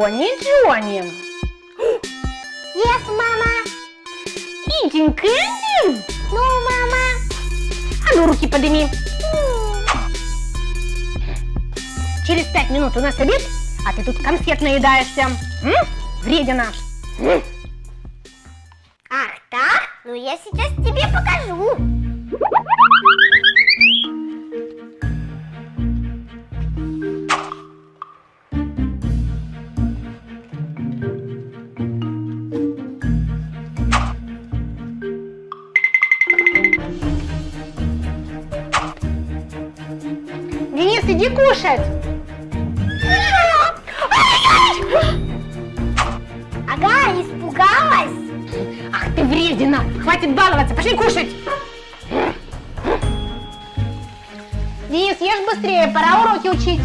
Джонни, Джонни. Yes, мама. Eating candy? Ну, мама. А ну, руки подними. Через пять минут у нас обед, а ты тут конфет наедаешься. М? Вредина. Ах так? Ну я сейчас тебе покажу. Денис, иди кушать. Ага, испугалась? Ах ты вредина. Хватит баловаться, пошли кушать. Денис, ешь быстрее, пора уроки учить.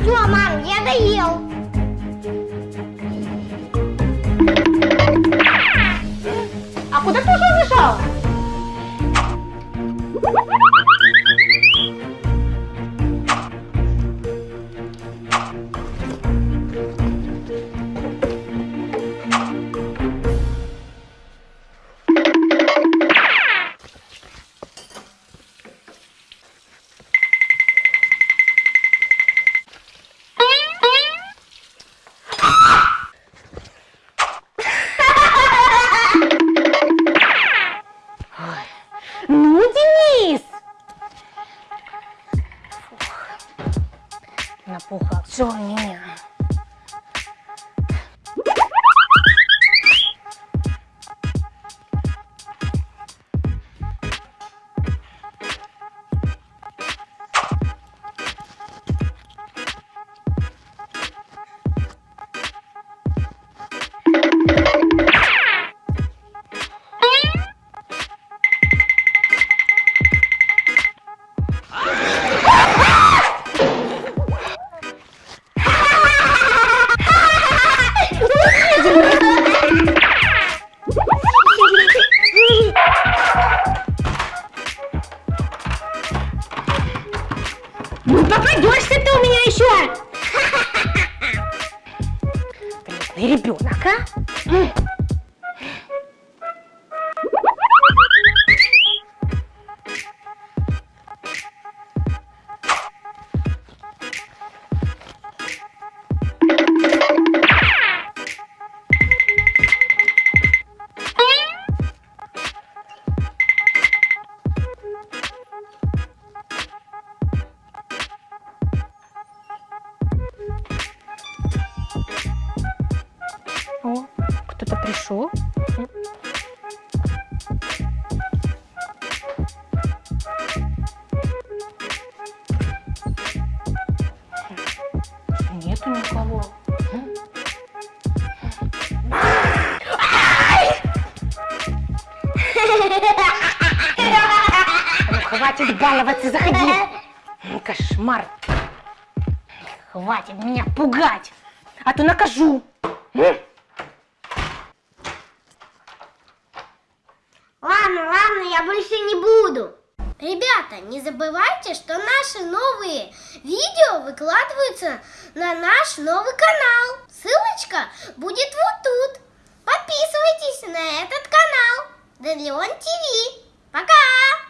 Все, мам, я доел. Напухал все Ну, попадешься ты у меня еще! Вредный ребенок, а? М. Нету никого. Ну, хватит баловаться, заходи. М, Кошмар. Хватит меня пугать, а то накажу. М. Ладно, ладно, я больше не буду. Ребята, не забывайте, что наши новые видео выкладываются на наш новый канал. Ссылочка будет вот тут. Подписывайтесь на этот канал. Делеон ТВ. Пока!